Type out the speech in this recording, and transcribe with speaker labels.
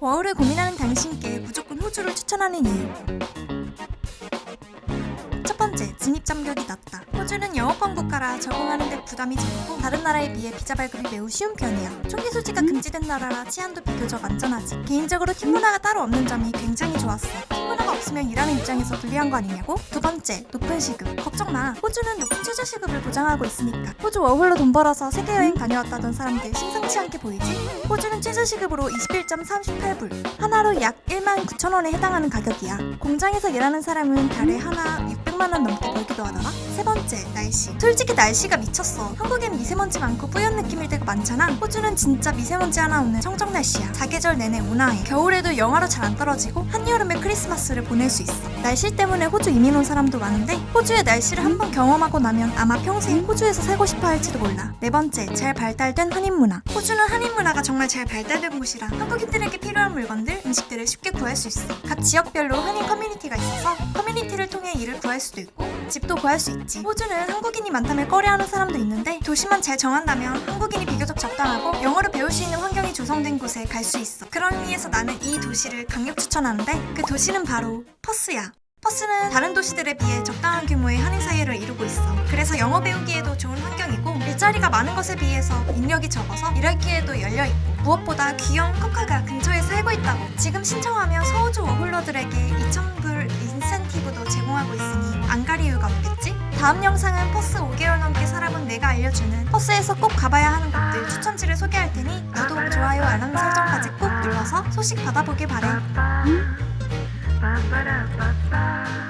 Speaker 1: 워홀을 고민하는 당신께 무조건 호주를 추천하는 이유 진입 장벽이 낮다. 호주는 영어권 국가라 적응하는 데 부담이 적고 다른 나라에 비해 비자 발급이 매우 쉬운 편이야. 총기 소지가 금지된 나라라 치안도 비교적 안전하지. 개인적으로 팀 문화가 따로 없는 점이 굉장히 좋았어. 팀 문화가 없으면 일하는 입장에서 불리한 거 아니냐고? 두 번째, 높은 시급. 걱정 마. 호주는 높은 최저 시급을 보장하고 있으니까. 호주 워홀로 돈 벌어서 세계 여행 다녀왔다던 사람들 심상치 않게 보이지? 호주는 최저 시급으로 21.38불. 하나로 약 1만 9천 원에 해당하는 가격이야. 공장에서 일하는 사람은 달에 하나 600만 원 넘게 벌기도 하더라. 세 번째, 날씨. 솔직히 날씨가 미쳤어. 한국엔 미세먼지 많고 뿌연 느낌일 때가 많잖아. 호주는 진짜 미세먼지 하나 없는 청정 날씨야. 사계절 내내 온화해. 겨울에도 영하로 잘 안 떨어지고 한여름에 크리스마스를 보낼 수 있어. 날씨 때문에 호주 이민 온 사람도 많은데 호주의 날씨를 한번 경험하고 나면 아마 평생 호주에서 살고 싶어 할지도 몰라. 네 번째, 잘 발달된 한인 문화. 호주는 한인 문화가 정말 잘 발달된 곳이라 한국인들에게 필요한 물건들, 음식들을 쉽게 구할 수 있어. 각 지역별로 한인 커뮤니티가 있어서 커뮤니티를 통해 일을 구할 수도 있고 집도 구할 수 있지. 호주는 한국인이 많다며 꺼려하는 사람도 있는데 도시만 잘 정한다면 한국인이 비교적 적당하고 영어를 배울 수 있는 환경이 조성된 곳에 갈 수 있어. 그런 의미에서 나는 이 도시를 강력 추천하는데 그 도시는 바로 퍼스야. 퍼스는 다른 도시들에 비해 적당한 규모의 한인 사회를 이루고 있어. 그래서 영어 배우기에도 좋은 환경이고 일자리가 많은 것에 비해서 인력이 적어서 일할 기회도 열려 있고 무엇보다 귀여운 코카가 근처에 살고 있다고. 지금 신청하면 서호주 워홀러들에게 2,000불 다음 영상은 퍼스 5개월 넘게 살아본 내가 알려주는 퍼스에서 꼭 가봐야 하는 곳들 추천지를 소개할 테니 구독, 좋아요, 알람 설정까지 꼭 눌러서 소식 받아보길 바래.
Speaker 2: Ba-ba-da-ba-ba